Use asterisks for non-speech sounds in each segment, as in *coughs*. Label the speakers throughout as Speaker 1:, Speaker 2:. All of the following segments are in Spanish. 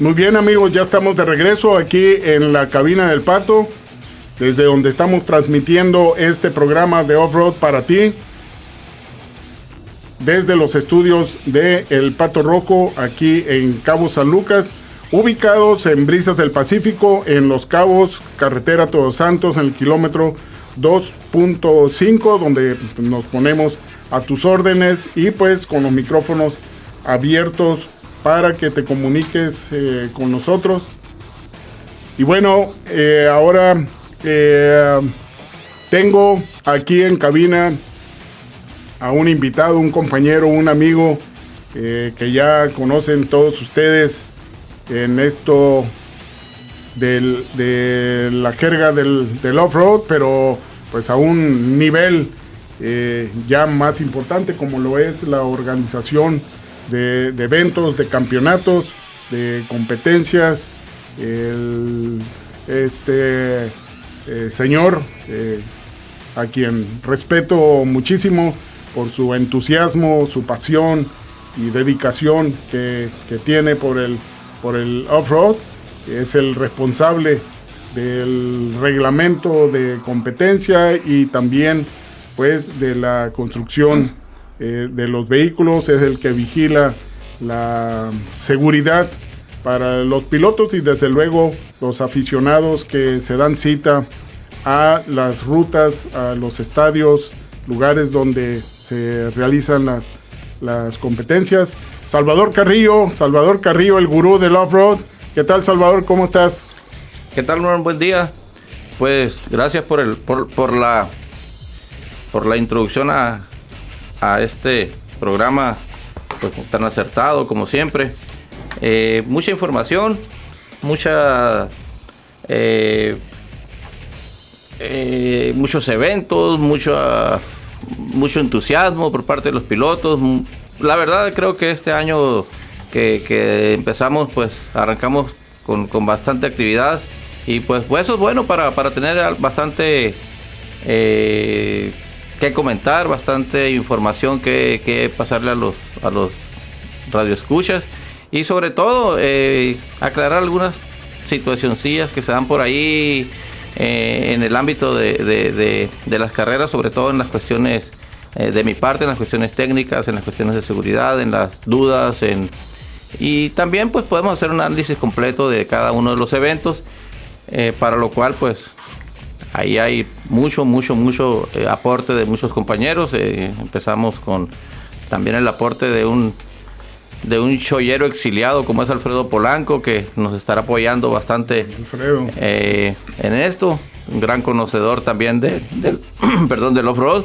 Speaker 1: Muy bien amigos, ya estamos de regreso aquí en la cabina del Pato, desde donde estamos transmitiendo este programa de off-road para ti, desde los estudios de El Pato Rojo, aquí en Cabo San Lucas, ubicados en Brisas del Pacífico, en Los Cabos, carretera Todos Santos, en el kilómetro 2.5, donde nos ponemos a tus órdenes y pues con los micrófonos abiertos para que te comuniques eh, con nosotros. Y bueno, eh, ahora eh, tengo aquí en cabina a un invitado, un compañero, un amigo que ya conocen todos ustedes en esto de la jerga del, del off-road, pero pues a un nivel ya más importante como lo es la organización de, eventos, de campeonatos, de competencias. El este eh, señor, eh, a quien respeto muchísimo por su entusiasmo, su pasión y dedicación que, tiene por el, por el off-road, es el responsable del reglamento de competencia y también pues de la construcción eh, de los vehículos, es el que vigila la seguridad para los pilotos y desde luego los aficionados que se dan cita a las rutas, a los estadios, lugares donde se realizan las, las competencias. Salvador Carrillo, Salvador Carrillo, el gurú del off-road. ¿Qué tal Salvador? ¿Cómo estás?
Speaker 2: ¿Qué tal, Norman? Buen día. Pues gracias por, el, por, por, la, por la introducción a, a este programa pues, tan acertado como siempre. Eh, mucha información, mucha eh, eh, muchos eventos, mucho, entusiasmo por parte de los pilotos. La verdad creo que este año que, empezamos, pues arrancamos con, bastante actividad y pues, pues, eso es bueno para, para tener bastante que comentar, bastante información que, pasarle a los, a los radioescuchas. Y sobre todo eh, aclarar algunas situacioncillas que se dan por ahí eh, en el ámbito de, las carreras, sobre todo en las cuestiones eh, de mi parte, en las cuestiones técnicas, en las cuestiones de seguridad, en las dudas, en, y también pues podemos hacer un análisis completo de cada uno de los eventos, para lo cual pues Ahí hay mucho, mucho, mucho eh, aporte de muchos compañeros. Eh, empezamos con también el aporte de un de un chollero exiliado como es Alfredo Polanco, que nos estará apoyando bastante eh, en esto. Un gran conocedor también de, del, *clears throat* perdón, del off-road.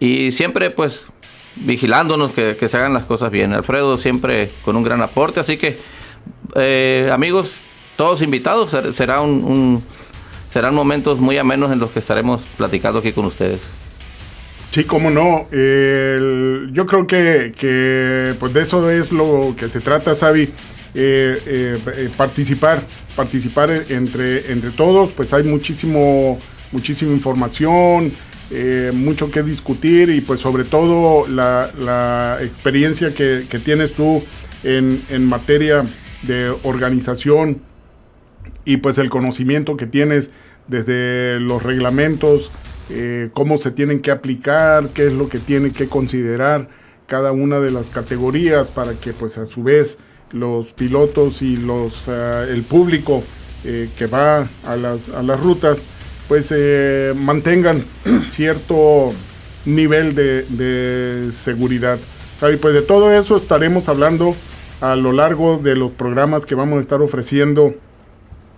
Speaker 2: Y siempre pues vigilándonos que, se hagan las cosas bien. Alfredo siempre con un gran aporte. Así que amigos, todos invitados, será un serán momentos muy amenos en los que estaremos platicando aquí con ustedes.
Speaker 1: Sí, cómo no. yo creo que, pues de eso es lo que se trata, Sabi. Eh, eh, eh, participar, participar entre, entre todos, pues hay muchísimo, muchísima información, mucho que discutir y pues sobre todo la, experiencia que, tienes tú en, en materia de organización y pues el conocimiento que tienes desde los reglamentos, eh, cómo se tienen que aplicar, qué es lo que tiene que considerar cada una de las categorías para que pues a su vez los pilotos y los eh, el público eh, que va a las, a las rutas pues mantengan *clears throat* cierto nivel de, de seguridad. ¿Sabe? Pues de todo eso estaremos hablando a lo largo de los programas que vamos a estar ofreciendo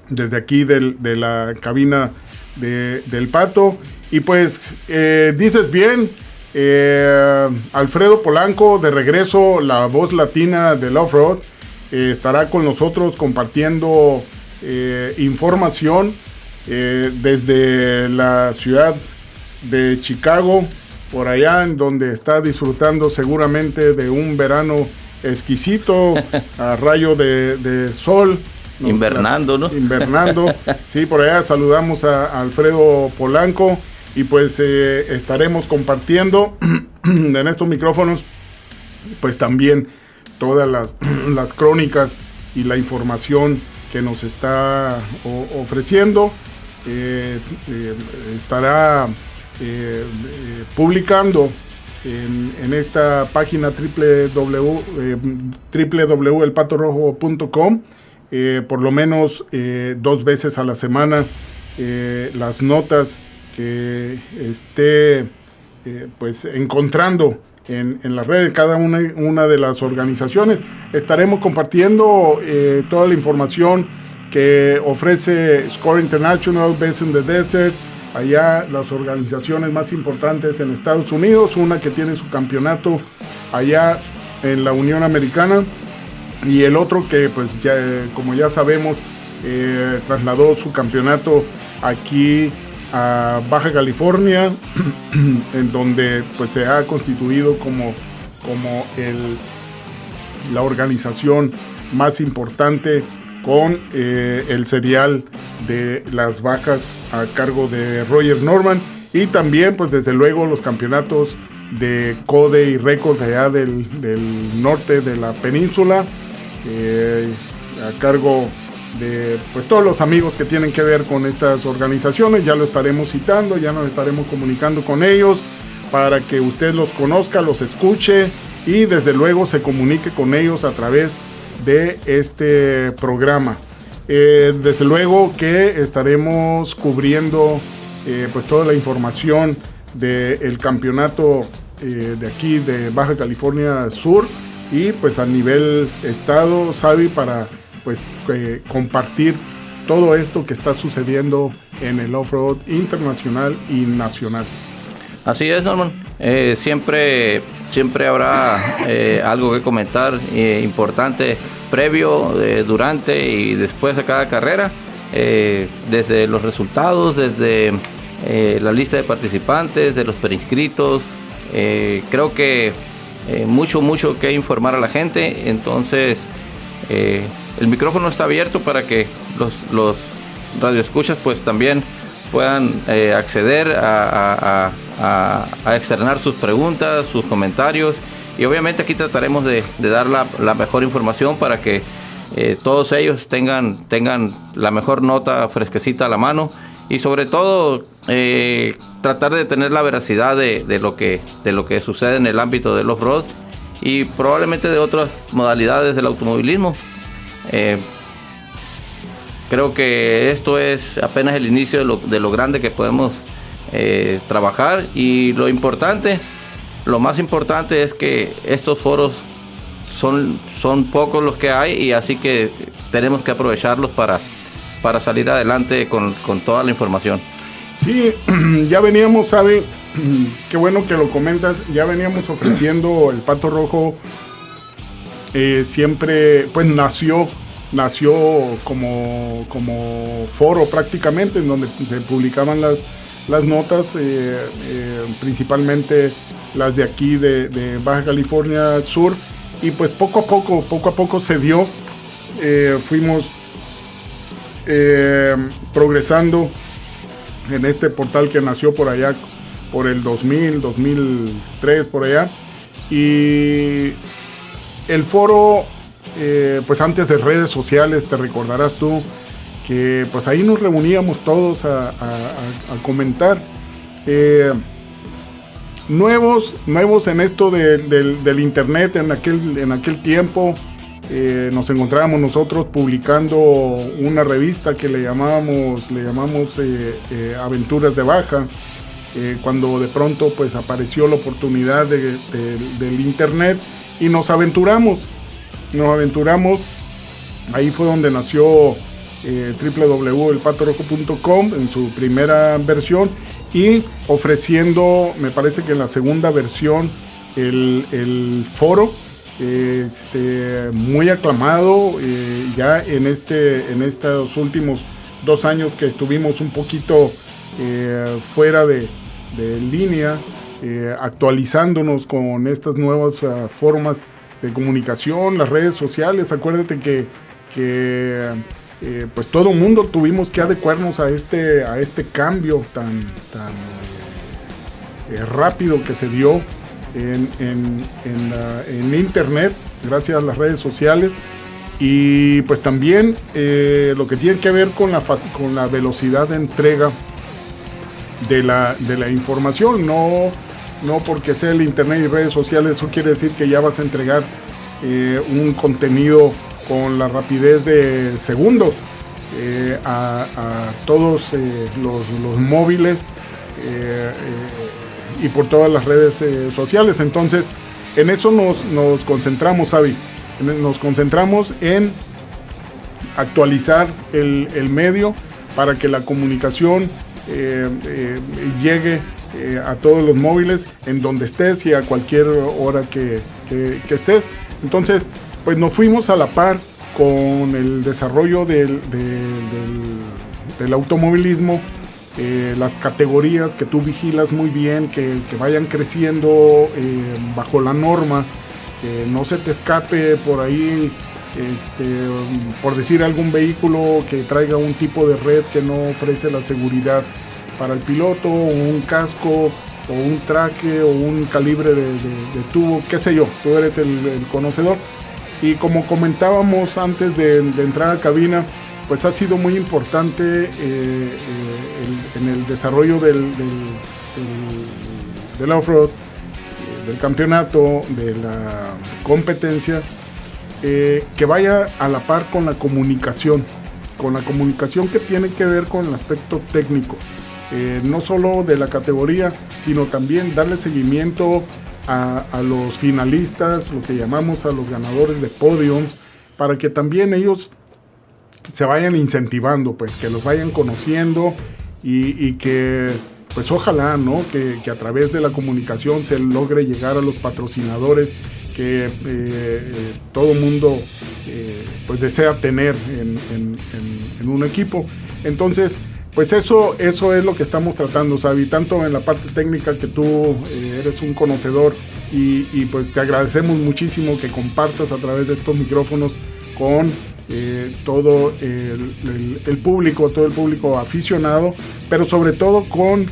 Speaker 1: desde aquí de la cabina del Pato. Y pues eh, dices bien, eh, Alfredo Polanco, de regreso, la voz latina del off-road, eh, estará con nosotros compartiendo información desde la ciudad de Chicago, por allá en donde está disfrutando seguramente de un verano exquisito *laughs* a rayo de sol
Speaker 2: invernando, ¿no? *laughs*
Speaker 1: Invernando. sí, por allá saludamos a, Alfredo Polanco y pues eh, estaremos compartiendo *clears throat* en estos micrófonos pues también todas las, *clears throat* las crónicas y la información que nos está ofreciendo. estará publicando en, esta página www.elpatorojo.com por lo menos dos veces a la semana las notas que esté eh, pues encontrando en, en, la red de cada una, una, de las organizaciones. Estaremos compartiendo eh, toda la información que ofrece Score International, Best in the Desert, allá las organizaciones más importantes en Estados Unidos, una que tiene su campeonato allá en la Unión Americana y el otro que pues ya como ya sabemos eh, trasladó su campeonato aquí a Baja California, *clears throat* en donde pues se ha constituido como, como el, la organización más importante con eh, el serial de las bajas a cargo de Roger Norman y también pues desde luego los campeonatos de Code y Record allá del, norte de la península eh, a cargo de pues todos los amigos que tienen que ver con estas organizaciones, ya lo estaremos citando, ya nos estaremos comunicando con ellos para que usted los conozca, los escuche y desde luego se comunique con ellos a través de este programa. Eh, desde luego que estaremos cubriendo eh, pues toda la información del campeonato de aquí de Baja California Sur y pues a nivel estado, Sabi, para pues compartir todo esto que está sucediendo en el off-road internacional y nacional.
Speaker 2: Así es, Norman. Eh, siempre, siempre habrá eh, algo que comentar eh, importante previo, durante y después de cada carrera, desde los resultados, desde la lista de participantes, de los preinscritos. creo que mucho, mucho que informar a la gente. Entonces, el micrófono está abierto para que los, los radioescuchas pues también puedan eh, acceder a, externar sus preguntas, sus comentarios y obviamente aquí trataremos de, dar la, mejor información para que eh, todos ellos tengan, tengan la mejor nota fresquecita a la mano y sobre todo eh, tratar de tener la veracidad de, lo que, de lo que sucede en el ámbito del off-road y probablemente de otras modalidades del automovilismo. Eh, creo que esto es apenas el inicio de lo, grande que podemos eh, trabajar y lo importante, lo más importante es que estos foros son, son pocos los que hay y así que tenemos que aprovecharlos para, para salir adelante con, toda la información.
Speaker 1: Sí, *clears throat* ya veníamos, sabe, *clears throat* qué bueno que lo comentas, ya veníamos ofreciendo *clears throat* el Pato Rojo eh, siempre, pues nació, nació como, como foro prácticamente, en donde se publicaban las, las notas, eh, eh, principalmente las de aquí de, Baja California Sur, y pues poco a poco, poco a poco se dio, fuimos progresando en este portal que nació por allá por el 2000, 2003, por allá. Y el foro, eh, pues antes de redes sociales, te recordarás tú que pues ahí nos reuníamos todos a, comentar. Eh, nuevos, nuevos en esto del internet en aquel, en aquel tiempo. Eh, nos encontrábamos nosotros publicando una revista que le llamábamos, le llamamos Aventuras de Baja. cuando de pronto pues apareció la oportunidad del internet y nos aventuramos. Nos aventuramos. Ahí fue donde nació eh, en su primera versión y ofreciendo, me parece que en la segunda versión, el, foro. Este, muy aclamado eh, ya en este en estos últimos dos años que estuvimos un poquito eh, fuera de, línea eh, actualizándonos con estas nuevas ah, formas de comunicación, las redes sociales. Acuérdate que, eh, pues todo el mundo tuvimos que adecuarnos a este, a este cambio tan, tan rápido que se dio en, en, internet, gracias a las redes sociales. Y pues también eh, lo que tiene que ver con la, con la velocidad de entrega de la, de la información. No, no porque sea el Internet y redes sociales, eso quiere decir que ya vas a entregar eh, un contenido con la rapidez de segundos eh, a, todos los, móviles y por todas las redes sociales. Entonces, en eso nos, nos concentramos, Avi nos concentramos en actualizar el, medio para que la comunicación eh, eh, llegue eh, a todos los móviles en donde estés y a cualquier hora que, estés. Entonces, pues nos fuimos a la par con el desarrollo del, del, automovilismo, las categorías que tú vigilas muy bien, que, vayan creciendo bajo la norma que no se te escape por ahí, este, por decir algún vehículo que traiga un tipo de red que no ofrece la seguridad para el piloto, un casco, o un traque, o un calibre de, tubo, qué sé yo, tú eres el, conocedor. Y como comentábamos antes de, entrar a cabina, pues ha sido muy importante eh, eh, en el desarrollo del, del, del off-road del campeonato, de la competencia, eh, que vaya a la par con la comunicación, con la comunicación que tiene que ver con el aspecto técnico, eh, no solo de la categoría, sino también darle seguimiento a, los finalistas, lo que llamamos a los ganadores de podiums, para que también ellos se vayan incentivando, pues que los vayan conociendo y que pues ojalá, ¿no? Que, a través de la comunicación se logre llegar a los patrocinadores que eh, eh, todo mundo eh, pues desea tener en, un equipo. Entonces, pues eso, eso es lo que estamos tratando, Sabi, tanto en la parte técnica que tú eres un conocedor y, pues te agradecemos muchísimo que compartas a través de estos micrófonos con todo el, público, todo el público aficionado, pero sobre todo con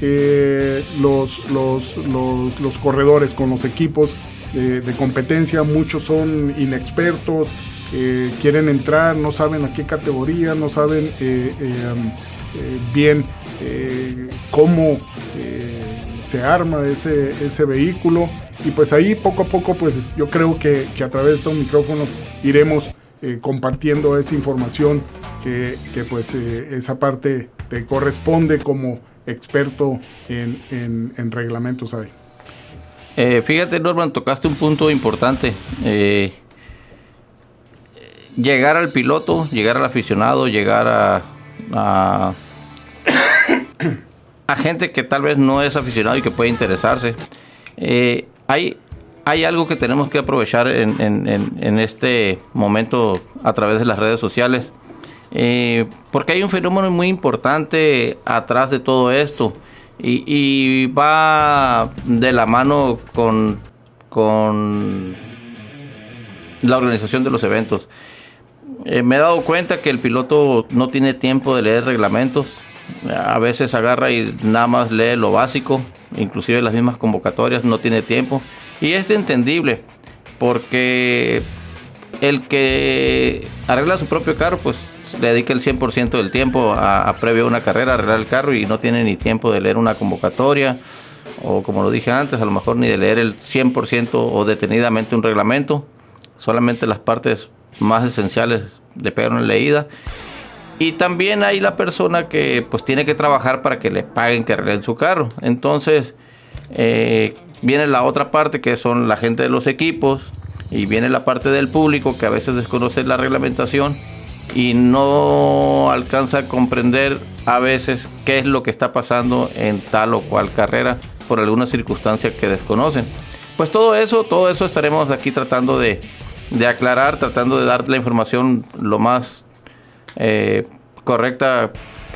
Speaker 1: eh, los, los, corredores, con los equipos de, competencia. Muchos son inexpertos, eh, quieren entrar, no saben a qué categoría, no saben eh, bien cómo se arma ese, ese vehículo. Y pues ahí poco a poco, pues yo creo que, a través de estos micrófonos iremos compartiendo esa información que, que pues esa parte te corresponde como experto en, reglamentos hay.
Speaker 2: Eh, fíjate, Norman, tocaste un punto importante. Eh, llegar al piloto, llegar al aficionado, llegar a, a, *coughs* gente que tal vez no es aficionado y que puede interesarse. Eh, hay, hay algo que tenemos que aprovechar en, este momento a través de las redes sociales. Eh, porque hay un fenómeno muy importante atrás de todo esto y, va de la mano con, con la organización de los eventos. Eh, me he dado cuenta que el piloto no tiene tiempo de leer reglamentos. A veces agarra y nada más lee lo básico, inclusive las mismas convocatorias, no tiene tiempo. Y es entendible, porque el que arregla su propio carro, pues le dedica el 100% del tiempo a, previo a una carrera, a arreglar el carro y no tiene ni tiempo de leer una convocatoria o como lo dije antes, a lo mejor ni de leer el 100% o detenidamente un reglamento, solamente las partes más esenciales le pegan una leída. Y también hay la persona que pues tiene que trabajar para que le paguen que arreglen su carro. Entonces eh, viene la otra parte que son la gente de los equipos y viene la parte del público que a veces desconoce la reglamentación y no alcanza a comprender a veces qué es lo que está pasando en tal o cual carrera por alguna circunstancia que desconocen. Pues todo eso, todo eso estaremos aquí tratando de, aclarar, tratando de dar la información lo más eh, correcta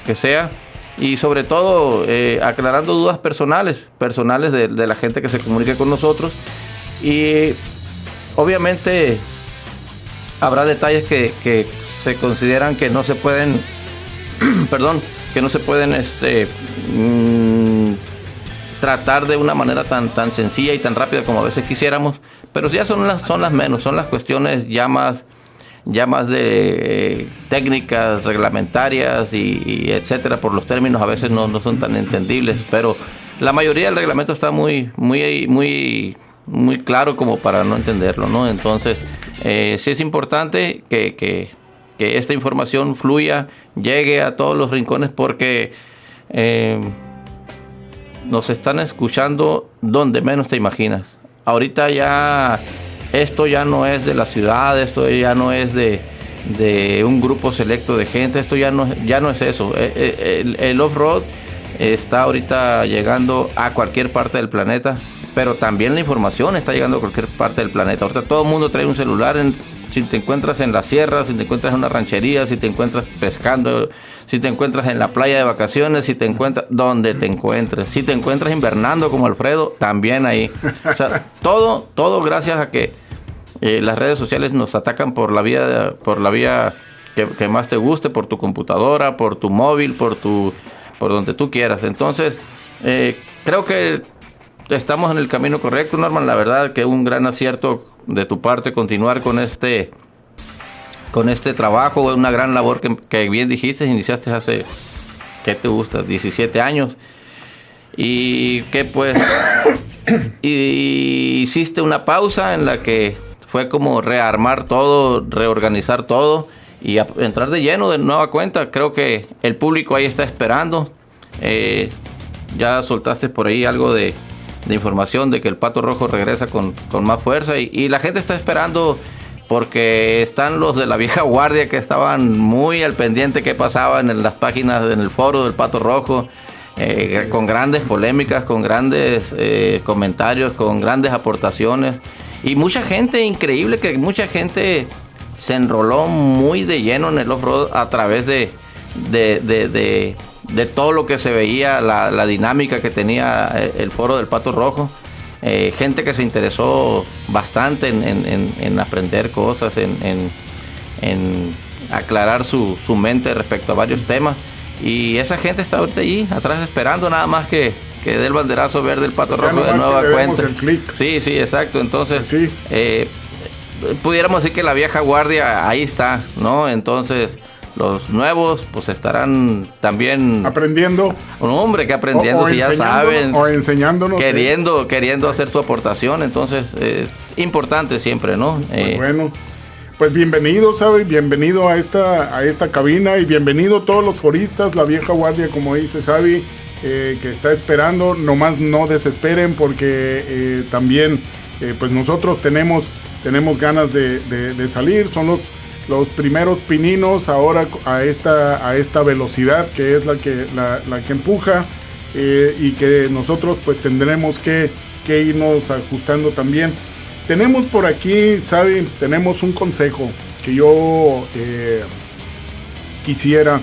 Speaker 2: que sea y sobre todo eh, aclarando dudas personales, personales de, la gente que se comunique con nosotros. Y obviamente habrá detalles que, se consideran que no se pueden, *clears throat* perdón, que no se pueden este, mm, tratar de una manera tan, tan sencilla y tan rápida como a veces quisiéramos, pero ya son las, son las menos, son las cuestiones ya más ya más de eh, técnicas reglamentarias y, etcétera, por los términos a veces no, no, son tan entendibles, pero la mayoría del reglamento está muy, muy, muy, muy claro como para no entenderlo, ¿no? Entonces, eh, sí es importante que, que, que, esta información fluya, llegue a todos los rincones porque eh, nos están escuchando donde menos te imaginas. Ahorita ya esto ya no es de la ciudad, esto ya no es de, un grupo selecto de gente, esto ya no, ya no es eso. Eh, eh, el, off-road está ahorita llegando a cualquier parte del planeta, pero también la información está llegando a cualquier parte del planeta. Ahorita todo el mundo trae un celular, si te encuentras en la sierra, si te encuentras en una ranchería, si te encuentras pescando, si te encuentras en la playa de vacaciones, si te encuentras donde te encuentres, si te encuentras invernando como Alfredo, también ahí. O sea, todo, todo gracias a que eh, las redes sociales nos atacan por la vía, por la vía que, más te guste, por tu computadora, por tu móvil, por tu, por donde tú quieras. Entonces, eh, creo que estamos en el camino correcto, Norman. La verdad que un gran acierto de tu parte continuar con este, con este trabajo, una gran labor que, bien dijiste, iniciaste hace, ¿qué te gusta? 17 años. Y que pues *coughs* y hiciste una pausa en la que fue como rearmar todo, reorganizar todo y entrar de lleno de nueva cuenta. Creo que el público ahí está esperando. Eh, ya soltaste por ahí algo de, información de que el Pato Rojo regresa con, más fuerza y, la gente está esperando porque están los de la *laughs* vieja guardia que estaban muy al pendiente que pasaba en las páginas, en el foro del Pato Rojo. Eh, con grandes polémicas, con grandes eh, comentarios, con grandes aportaciones. Y mucha gente, increíble que mucha gente se enroló muy de lleno en el off-road a través de, de, todo lo que se veía, la, dinámica que tenía el, foro del Pato Rojo. Eh, gente que se interesó bastante en, aprender cosas, en, aclarar su, su mente respecto a varios temas. Y esa gente está ahorita allí, atrás esperando nada más que, que dé el banderazo verde el pato rojo de nueva cuenta. Sí, sí, exacto. Entonces, sí. Eh, pudiéramos decir que la vieja guardia ahí está, ¿no? Entonces, los nuevos pues estarán también
Speaker 1: aprendiendo.
Speaker 2: Un hombre que aprendiendo, si ya saben.
Speaker 1: O enseñándonos.
Speaker 2: Queriendo, queriendo hacer tu aportación. Entonces, es importante siempre, ¿no?
Speaker 1: Pues eh, bueno. Pues bienvenido, ¿sabes? Bienvenido a esta, a esta cabina y bienvenido todos los foristas, la vieja guardia, como dice Sabi. Eh, que está esperando, nomás no desesperen porque eh, también eh, pues nosotros tenemos, tenemos ganas de, salir, son los, los primeros pininos ahora a esta, a esta velocidad que es la que, la, que empuja y que nosotros pues tendremos que, que irnos ajustando también. Tenemos por aquí, ¿saben? Tenemos un consejo que yo quisiera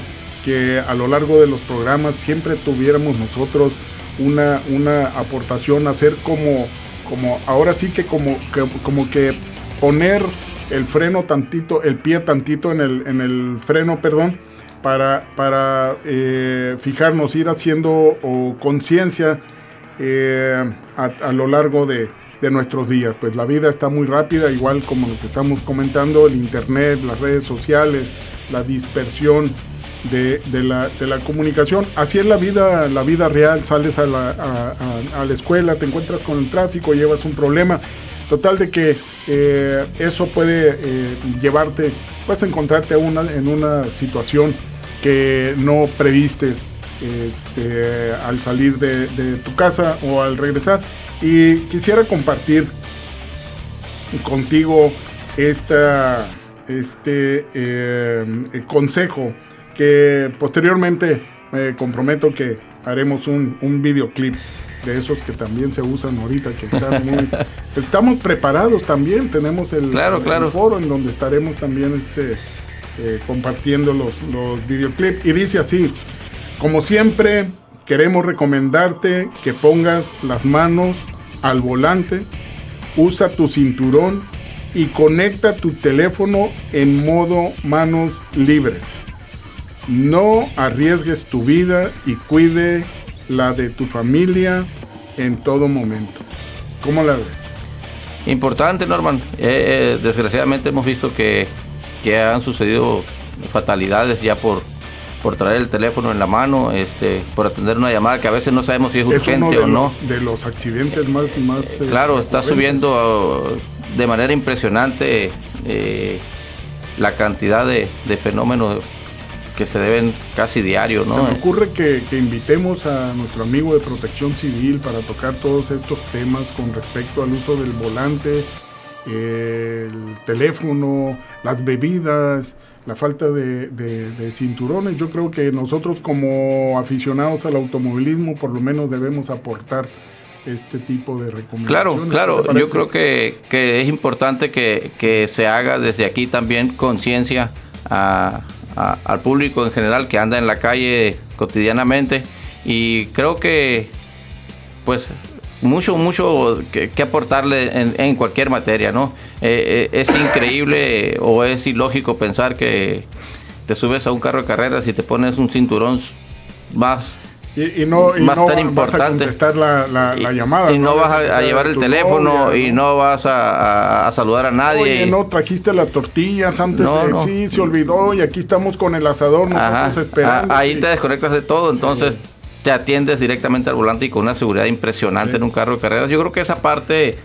Speaker 1: a lo largo de los programas siempre tuviéramos nosotros una, una aportación, hacer como, como, ahora sí que como, que como que poner el freno tantito, el pie tantito en el, en el freno, perdón, para, para eh, fijarnos, ir haciendo conciencia eh, a, lo largo de, de, nuestros días. Pues la vida está muy rápida, igual como lo que estamos comentando, el internet, las redes sociales, la dispersión de, la, comunicación. Así es la vida, la vida real, sales a la, a, la, escuela, te encuentras con el tráfico, llevas un problema. Total de que eh, eso puede eh, llevarte, puedes encontrarte una, en una situación que no previstes este, al salir de, tu casa o al regresar. Y quisiera compartir contigo esta, este eh, consejo que posteriormente me comprometo que haremos un, un videoclip de esos que también se usan ahorita, que están muy... *laughs* estamos preparados también, tenemos el,
Speaker 2: claro, claro.
Speaker 1: foro en donde estaremos también este, eh, compartiendo los, los videoclips. Y dice así, como siempre, queremos recomendarte que pongas las manos al volante, usa tu cinturón y conecta tu teléfono en modo manos libres. No arriesgues tu vida y cuide la de tu familia en todo momento. ¿Cómo la ves?
Speaker 2: Importante, Norman. Eh, eh, desgraciadamente hemos visto que que han sucedido fatalidades ya por, por traer el teléfono en la mano, este, por atender una llamada que a veces no sabemos si es, urgente o no.
Speaker 1: de los accidentes más... más
Speaker 2: eh, claro, está subiendo de manera impresionante la cantidad de, fenómenos que se deben casi diario, ¿no?
Speaker 1: Se me ocurre que, invitemos a nuestro amigo de protección civil para tocar todos estos temas con respecto al uso del volante, el teléfono, las bebidas, la falta de, cinturones. Yo creo que nosotros como aficionados al automovilismo por lo menos debemos aportar este tipo de recomendaciones.
Speaker 2: Claro, claro, yo creo que, es importante que, se haga desde aquí también conciencia al público en general que anda en la calle cotidianamente y creo que pues mucho, mucho que, aportarle en, cualquier materia, ¿no? Eh, eh, es increíble o es ilógico pensar que te subes a un carro de carreras y te pones un cinturón más
Speaker 1: y, no, y no tan importante. Vas a la, la, llamada.
Speaker 2: Y no, vas a, llevar el teléfono y no vas a, saludar a nadie.
Speaker 1: Oye, no trajiste las tortillas antes de. Sí, se olvidó y aquí estamos con el asador, nosotros esperando.
Speaker 2: ahí te desconectas de todo, entonces te atiendes directamente al volante y con una seguridad impresionante en un carro de carreras. Yo creo que esa parte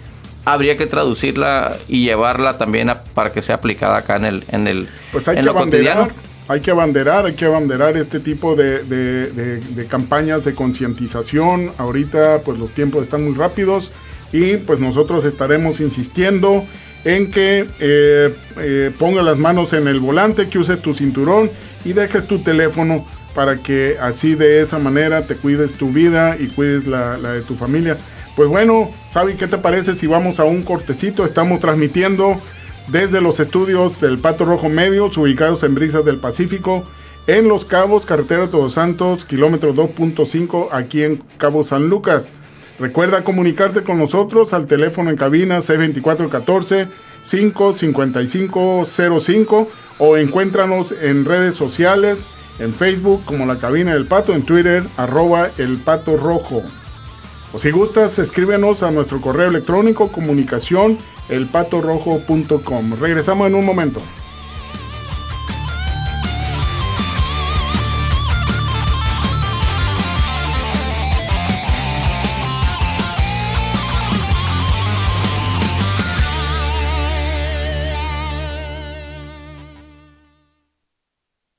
Speaker 2: habría que traducirla y llevarla también para que sea aplicada acá en el en el
Speaker 1: pues hay en lo cotidiano hay que abanderar, hay que abanderar este tipo de, campañas de concientización. Ahorita pues los tiempos están muy rápidos y pues nosotros estaremos insistiendo en que eh, eh, pongas las manos en el volante, que uses tu cinturón y dejes tu teléfono para que así de esa manera te cuides tu vida y cuides la, la de tu familia. Pues bueno, Sabi, ¿qué te parece si vamos a un cortecito? Estamos transmitiendo desde los estudios del Pato Rojo Medios, ubicados en Brisas del Pacífico, en Los Cabos, carretera Todos Santos, kilómetro 2.5, aquí en Cabo San Lucas. Recuerda comunicarte con nosotros al teléfono en cabina C2414 55505 o encuéntranos en redes sociales, en Facebook como la cabina del pato, en Twitter arroba el pato rojo. O si gustas, escríbenos a nuestro correo electrónico comunicación elpatorrojo.com. Regresamos en un momento.